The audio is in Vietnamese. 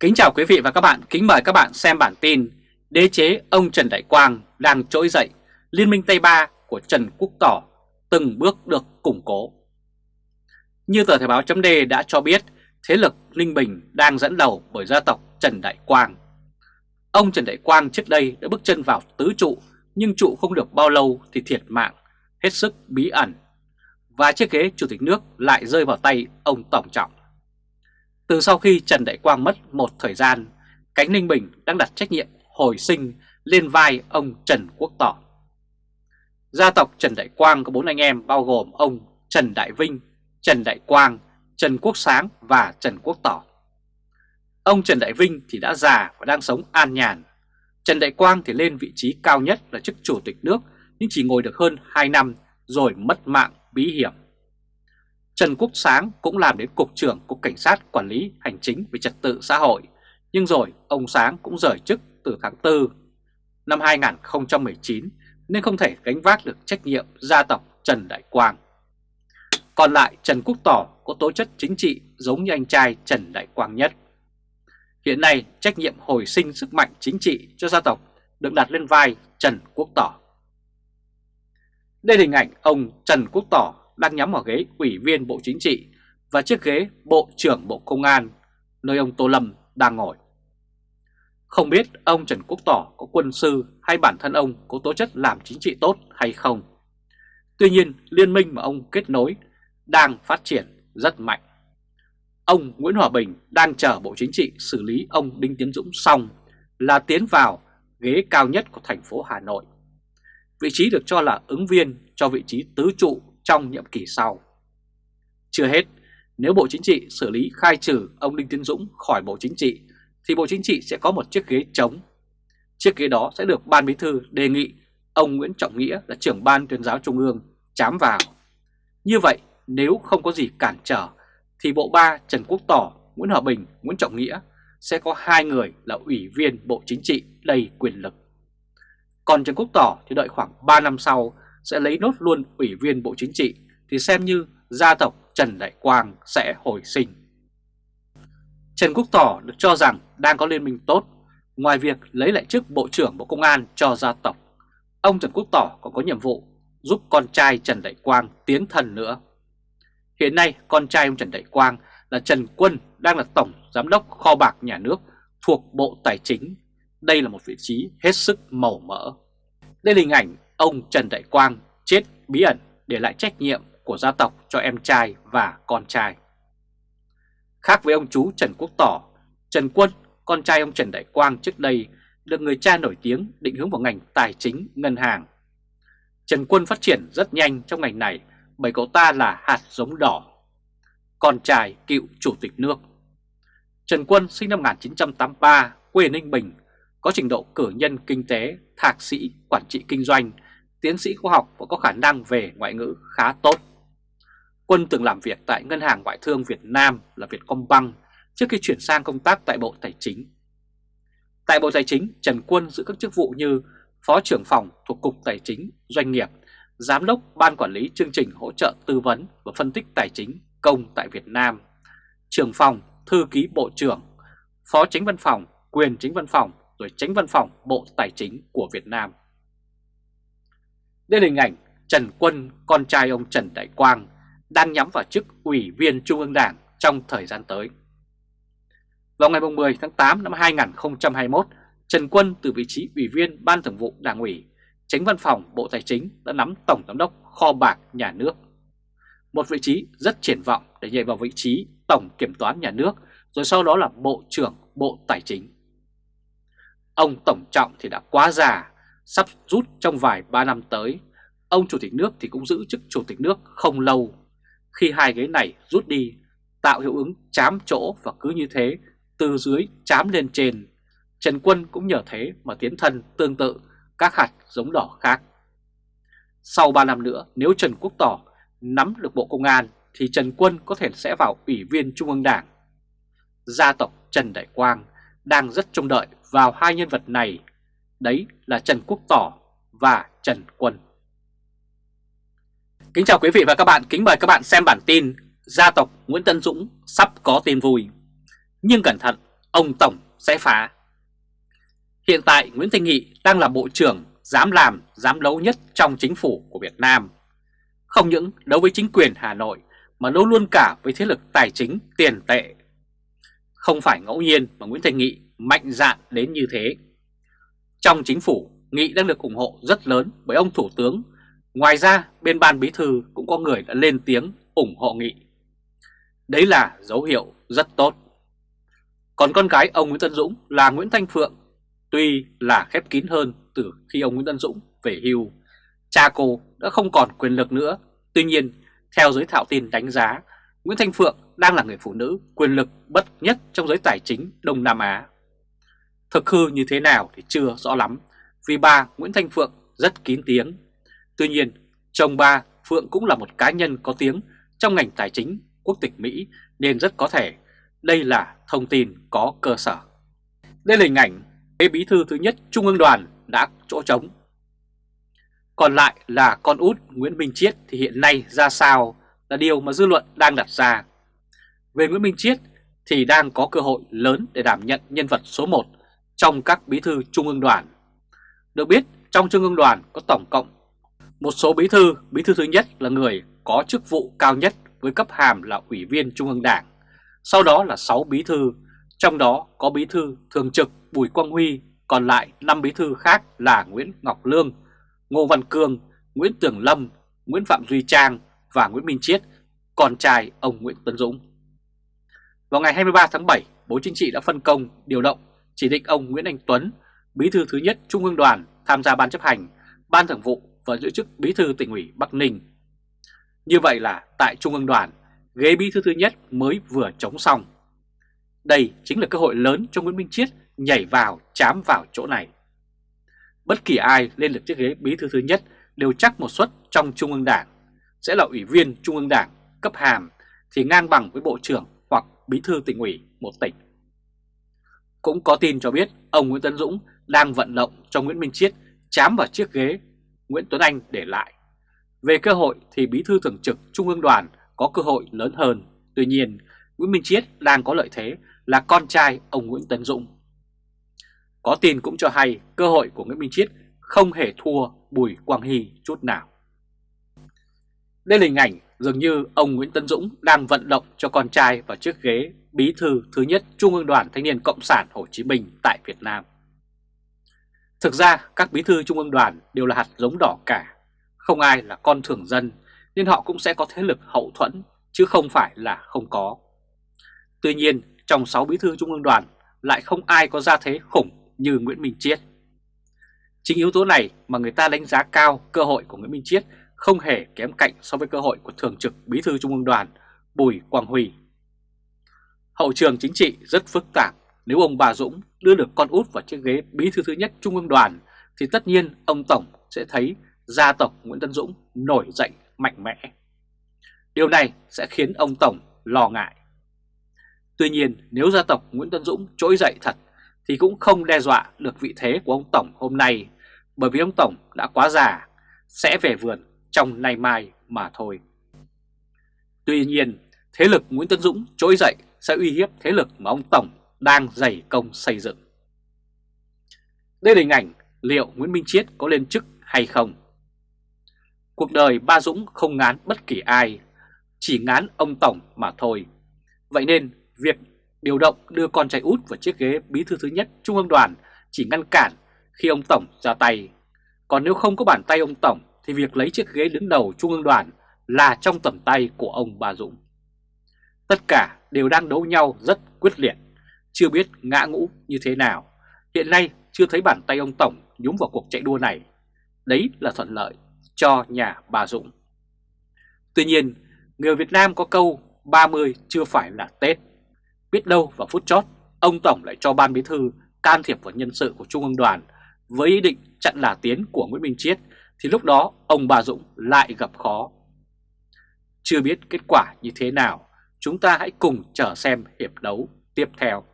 Kính chào quý vị và các bạn, kính mời các bạn xem bản tin Đế chế ông Trần Đại Quang đang trỗi dậy, Liên minh Tây Ba của Trần Quốc Tỏ từng bước được củng cố. Như tờ Thời báo chấm đã cho biết, thế lực Linh Bình đang dẫn đầu bởi gia tộc Trần Đại Quang. Ông Trần Đại Quang trước đây đã bước chân vào tứ trụ, nhưng trụ không được bao lâu thì thiệt mạng, hết sức bí ẩn. Và chiếc ghế chủ tịch nước lại rơi vào tay ông Tổng Trọng. Từ sau khi Trần Đại Quang mất một thời gian, cánh Ninh Bình đang đặt trách nhiệm hồi sinh lên vai ông Trần Quốc Tỏ. Gia tộc Trần Đại Quang có bốn anh em bao gồm ông Trần Đại Vinh, Trần Đại Quang, Trần Quốc Sáng và Trần Quốc Tỏ. Ông Trần Đại Vinh thì đã già và đang sống an nhàn. Trần Đại Quang thì lên vị trí cao nhất là chức chủ tịch nước nhưng chỉ ngồi được hơn 2 năm rồi mất mạng bí hiểm. Trần Quốc Sáng cũng làm đến Cục trưởng Cục Cảnh sát Quản lý Hành chính về Trật tự xã hội, nhưng rồi ông Sáng cũng rời chức từ tháng 4 năm 2019 nên không thể gánh vác được trách nhiệm gia tộc Trần Đại Quang. Còn lại Trần Quốc Tỏ có tố chất chính trị giống như anh trai Trần Đại Quang nhất. Hiện nay trách nhiệm hồi sinh sức mạnh chính trị cho gia tộc được đặt lên vai Trần Quốc Tỏ. Đây là hình ảnh ông Trần Quốc Tỏ đang nhắm vào ghế Ủy viên Bộ Chính trị và chiếc ghế Bộ trưởng Bộ Công an, nơi ông Tô Lâm đang ngồi. Không biết ông Trần Quốc Tỏ có quân sư hay bản thân ông có tố chất làm chính trị tốt hay không. Tuy nhiên, liên minh mà ông kết nối đang phát triển rất mạnh. Ông Nguyễn Hòa Bình đang chờ Bộ Chính trị xử lý ông Đinh Tiến Dũng xong là tiến vào ghế cao nhất của thành phố Hà Nội. Vị trí được cho là ứng viên cho vị trí tứ trụ trong nhiệm kỳ sau. Chưa hết, nếu Bộ Chính trị xử lý khai trừ ông Đinh Tiến Dũng khỏi Bộ Chính trị thì Bộ Chính trị sẽ có một chiếc ghế trống. Chiếc ghế đó sẽ được Ban Bí thư đề nghị ông Nguyễn Trọng Nghĩa là trưởng Ban tuyên giáo Trung ương chám vào. Như vậy, nếu không có gì cản trở thì Bộ Ba Trần Quốc Tỏ, Nguyễn Hòa Bình, Nguyễn Trọng Nghĩa sẽ có hai người là ủy viên Bộ Chính trị đầy quyền lực. Còn Trần Quốc Tỏ thì đợi khoảng 3 năm sau sẽ lấy nốt luôn ủy viên Bộ Chính trị thì xem như gia tộc Trần Đại Quang sẽ hồi sinh. Trần Quốc Tỏ được cho rằng đang có liên minh tốt, ngoài việc lấy lại chức Bộ trưởng Bộ Công an cho gia tộc. Ông Trần Quốc Tỏ còn có nhiệm vụ giúp con trai Trần Đại Quang tiến thần nữa. Hiện nay con trai ông Trần Đại Quang là Trần Quân đang là Tổng Giám đốc Kho bạc Nhà nước thuộc Bộ Tài chính. Đây là một vị trí hết sức màu mỡ. Đây là hình ảnh ông Trần Đại Quang chết bí ẩn để lại trách nhiệm của gia tộc cho em trai và con trai. Khác với ông chú Trần Quốc Tỏ, Trần Quân, con trai ông Trần Đại Quang trước đây được người cha nổi tiếng định hướng vào ngành tài chính, ngân hàng. Trần Quân phát triển rất nhanh trong ngành này bởi cậu ta là hạt giống đỏ, con trai cựu chủ tịch nước. Trần Quân sinh năm 1983, quê Ninh Bình, có trình độ cử nhân kinh tế, thạc sĩ, quản trị kinh doanh, tiến sĩ khoa học và có khả năng về ngoại ngữ khá tốt. Quân từng làm việc tại Ngân hàng Ngoại thương Việt Nam là Vietcombank trước khi chuyển sang công tác tại Bộ Tài chính. Tại Bộ Tài chính, Trần Quân giữ các chức vụ như Phó trưởng phòng thuộc Cục Tài chính Doanh nghiệp, Giám đốc Ban Quản lý chương trình hỗ trợ tư vấn và phân tích tài chính công tại Việt Nam, trưởng phòng, thư ký Bộ trưởng, Phó Chính Văn phòng, Quyền Chính Văn phòng, rồi chính Văn phòng Bộ Tài chính của Việt Nam. Đây là hình ảnh Trần Quân, con trai ông Trần Đại Quang, đang nhắm vào chức Ủy viên Trung ương Đảng trong thời gian tới. Vào ngày 10 tháng 8 năm 2021, Trần Quân từ vị trí Ủy viên Ban Thường vụ Đảng ủy, Tránh Văn phòng Bộ Tài chính đã nắm Tổng Giám đốc Kho bạc Nhà nước. Một vị trí rất triển vọng để nhảy vào vị trí Tổng Kiểm toán Nhà nước, rồi sau đó là Bộ trưởng Bộ Tài chính. Ông Tổng Trọng thì đã quá già, sắp rút trong vài ba năm tới. Ông Chủ tịch nước thì cũng giữ chức Chủ tịch nước không lâu. Khi hai ghế này rút đi, tạo hiệu ứng chám chỗ và cứ như thế, từ dưới chám lên trên. Trần Quân cũng nhờ thế mà tiến thân tương tự các hạt giống đỏ khác. Sau 3 năm nữa, nếu Trần Quốc Tỏ nắm được Bộ Công an thì Trần Quân có thể sẽ vào Ủy viên Trung ương Đảng. Gia tộc Trần Đại Quang đang rất trông đợi vào hai nhân vật này, đấy là Trần Quốc Tỏ và Trần Quân. Kính chào quý vị và các bạn, kính mời các bạn xem bản tin Gia tộc Nguyễn Tân Dũng sắp có tin vui. Nhưng cẩn thận, ông Tổng sẽ phá. Hiện tại Nguyễn Thanh Nghị đang là Bộ trưởng dám làm, dám đấu nhất trong chính phủ của Việt Nam. Không những đấu với chính quyền Hà Nội mà đấu luôn cả với thế lực tài chính tiền tệ. Không phải ngẫu nhiên mà Nguyễn Thành Nghị mạnh dạn đến như thế. Trong chính phủ, Nghị đang được ủng hộ rất lớn bởi ông Thủ tướng. Ngoài ra, bên ban bí thư cũng có người đã lên tiếng ủng hộ Nghị. Đấy là dấu hiệu rất tốt. Còn con gái ông Nguyễn Tân Dũng là Nguyễn Thanh Phượng, tuy là khép kín hơn từ khi ông Nguyễn Tân Dũng về hưu. Cha cô đã không còn quyền lực nữa. Tuy nhiên, theo giới thạo tin đánh giá, Nguyễn Thanh Phượng đang là người phụ nữ quyền lực bất nhất trong giới tài chính Đông Nam Á. Thực hư như thế nào thì chưa rõ lắm, vì bà Nguyễn Thanh Phượng rất kín tiếng. Tuy nhiên, chồng bà Phượng cũng là một cá nhân có tiếng trong ngành tài chính quốc tịch Mỹ nên rất có thể đây là thông tin có cơ sở. Đây là hình ảnh bí thư thứ nhất Trung ương đoàn đã chỗ trống. Còn lại là con út Nguyễn Minh Chiết thì hiện nay ra sao là điều mà dư luận đang đặt ra. Về Nguyễn Minh Chiết thì đang có cơ hội lớn để đảm nhận nhân vật số 1 trong các bí thư Trung ương đoàn. Được biết trong Trung ương đoàn có tổng cộng một số bí thư, bí thư thứ nhất là người có chức vụ cao nhất với cấp hàm là Ủy viên Trung ương Đảng, sau đó là 6 bí thư, trong đó có bí thư thường trực Bùi Quang Huy, còn lại 5 bí thư khác là Nguyễn Ngọc Lương, Ngô Văn Cương, Nguyễn Tường Lâm, Nguyễn Phạm Duy Trang và Nguyễn Minh Chiết, con trai ông Nguyễn Tấn Dũng. Vào ngày 23 tháng 7, Bộ Chính trị đã phân công, điều động, chỉ định ông Nguyễn Anh Tuấn, bí thư thứ nhất Trung ương đoàn tham gia ban chấp hành, ban thường vụ và giữ chức bí thư tỉnh ủy Bắc Ninh. Như vậy là tại Trung ương đoàn, ghế bí thư thứ nhất mới vừa chống xong. Đây chính là cơ hội lớn cho Nguyễn Minh Chiết nhảy vào, chám vào chỗ này. Bất kỳ ai lên được chiếc ghế bí thư thứ nhất đều chắc một suất trong Trung ương Đảng, sẽ là ủy viên Trung ương Đảng cấp hàm thì ngang bằng với Bộ trưởng hoặc bí thư tỉnh ủy một tỉnh. Cũng có tin cho biết ông Nguyễn Tấn Dũng đang vận động cho Nguyễn Minh Chiết chám vào chiếc ghế Nguyễn Tuấn Anh để lại. Về cơ hội thì bí thư thường trực Trung ương đoàn có cơ hội lớn hơn. Tuy nhiên, Nguyễn Minh Chiết đang có lợi thế là con trai ông Nguyễn Tấn Dũng. Có tin cũng cho hay cơ hội của Nguyễn Minh Chiết không hề thua Bùi Quang Hy chút nào. Đây là hình ảnh dường như ông Nguyễn Tấn Dũng đang vận động cho con trai vào chiếc ghế bí thư thứ nhất Trung ương đoàn Thanh niên Cộng sản Hồ Chí Minh tại Việt Nam. Thực ra các bí thư Trung ương đoàn đều là hạt giống đỏ cả, không ai là con thường dân nên họ cũng sẽ có thế lực hậu thuẫn chứ không phải là không có. Tuy nhiên trong 6 bí thư Trung ương đoàn lại không ai có gia thế khủng như Nguyễn Minh Chiết. Chính yếu tố này mà người ta đánh giá cao cơ hội của Nguyễn Minh Chiết không hề kém cạnh so với cơ hội của Thường trực Bí thư Trung ương đoàn Bùi Quang Huy. Hậu trường chính trị rất phức tạp, nếu ông Bà Dũng đưa được con út vào chiếc ghế Bí thư thứ nhất Trung ương đoàn thì tất nhiên ông Tổng sẽ thấy gia tộc Nguyễn Tân Dũng nổi dậy mạnh mẽ. Điều này sẽ khiến ông Tổng lo ngại. Tuy nhiên nếu gia tộc Nguyễn Tân Dũng trỗi dậy thật thì cũng không đe dọa được vị thế của ông Tổng hôm nay bởi vì ông Tổng đã quá già, sẽ về vườn trong nay mai mà thôi. Tuy nhiên, thế lực Nguyễn Tân Dũng trỗi dậy sẽ uy hiếp thế lực mà ông Tổng đang dày công xây dựng. Đây là hình ảnh liệu Nguyễn Minh Chiết có lên chức hay không. Cuộc đời ba Dũng không ngán bất kỳ ai, chỉ ngán ông Tổng mà thôi. Vậy nên việc điều động đưa con trai út vào chiếc ghế bí thư thứ nhất Trung ương đoàn chỉ ngăn cản khi ông Tổng ra tay. Còn nếu không có bàn tay ông Tổng thì việc lấy chiếc ghế đứng đầu Trung ương đoàn là trong tầm tay của ông Ba Dũng. Tất cả đều đang đấu nhau rất quyết liệt, chưa biết ngã ngũ như thế nào. Hiện nay chưa thấy bàn tay ông Tổng nhúng vào cuộc chạy đua này. Đấy là thuận lợi cho nhà bà Dũng. Tuy nhiên, người Việt Nam có câu 30 chưa phải là Tết. Biết đâu vào phút chót, ông Tổng lại cho ban bí thư can thiệp vào nhân sự của Trung ương đoàn với ý định chặn là tiến của Nguyễn Minh Chiết thì lúc đó ông bà Dũng lại gặp khó. Chưa biết kết quả như thế nào, chúng ta hãy cùng chờ xem hiệp đấu tiếp theo.